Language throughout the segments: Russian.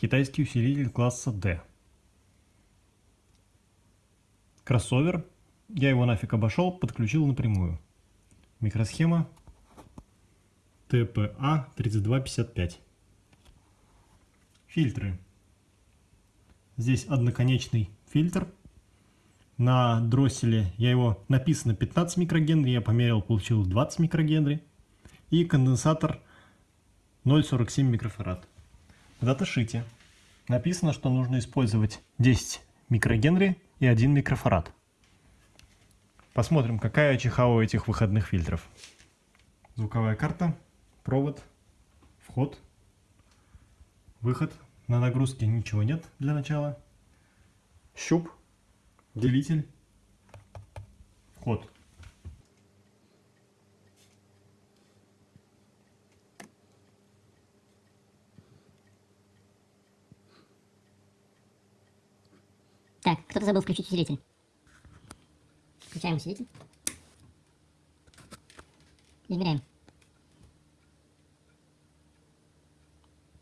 Китайский усилитель класса D. Кроссовер. Я его нафиг обошел, подключил напрямую. Микросхема TPA3255. Фильтры. Здесь одноконечный фильтр. На дросселе я его написано 15 микрогенри, я померил, получил 20 микрогенри. И конденсатор 0,47 микрофарад. В даташите написано, что нужно использовать 10 микрогенри и 1 микрофарад. Посмотрим, какая ЧХ у этих выходных фильтров. Звуковая карта, провод, вход, выход. На нагрузке ничего нет для начала. Щуп, делитель, вход. Так, кто-то забыл включить усилитель. Включаем усилитель. Измеряем.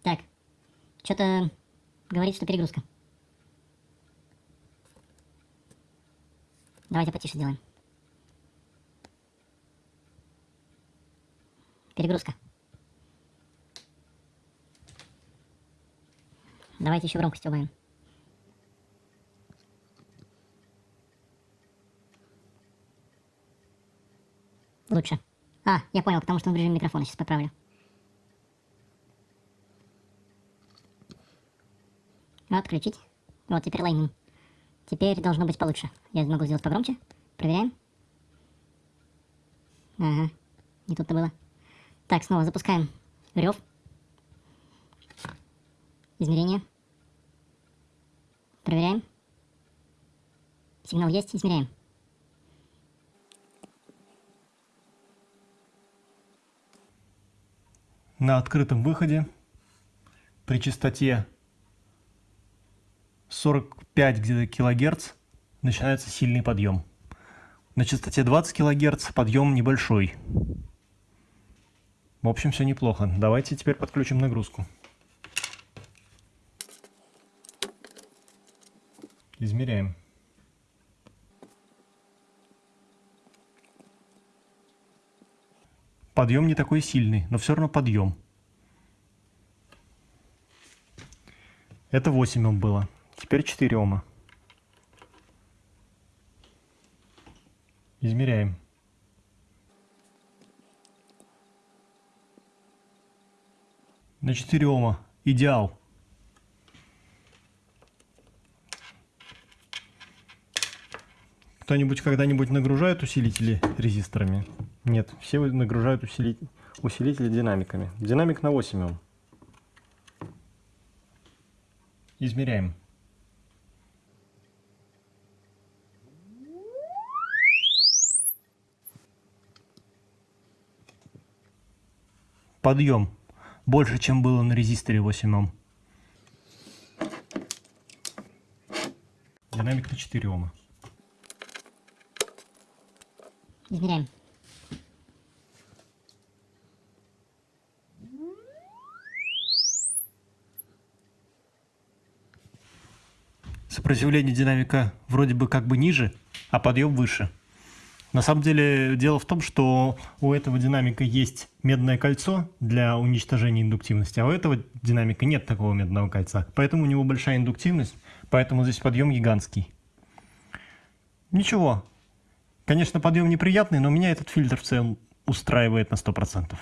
Так. Что-то говорит, что перегрузка. Давайте потише сделаем. Перегрузка. Давайте еще громкость убавим. Лучше. А, я понял, потому что он в режиме микрофона. Сейчас поправлю. Вот, включить. Вот, теперь лайнинг. Теперь должно быть получше. Я могу сделать погромче. Проверяем. Ага, не тут-то было. Так, снова запускаем рев. Измерение. Проверяем. Сигнал есть, измеряем. На открытом выходе при частоте 45 где-то килогерц начинается сильный подъем. На частоте 20 килогерц подъем небольшой. В общем, все неплохо. Давайте теперь подключим нагрузку. Измеряем. Подъем не такой сильный, но все равно подъем. Это 8 Ом было. Теперь 4 Ома. Измеряем. На 4 Ома. Идеал. Кто-нибудь когда-нибудь нагружает усилители резисторами? Нет, все нагружают усилитель, усилители динамиками. Динамик на 8 Ом. Измеряем. Подъем больше, чем было на резисторе 8 Ом. Динамик на 4 Ома. Измеряем. Сопротивление динамика вроде бы как бы ниже, а подъем выше. На самом деле дело в том, что у этого динамика есть медное кольцо для уничтожения индуктивности, а у этого динамика нет такого медного кольца. Поэтому у него большая индуктивность, поэтому здесь подъем гигантский. Ничего, Конечно, подъем неприятный, но меня этот фильтр в целом устраивает на 100%.